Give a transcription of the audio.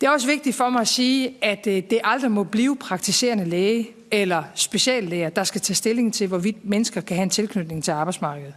Det er også vigtigt for mig at sige, at øh, det aldrig må blive praktiserende læge eller speciallæger, der skal tage stilling til, hvorvidt mennesker kan have en tilknytning til arbejdsmarkedet.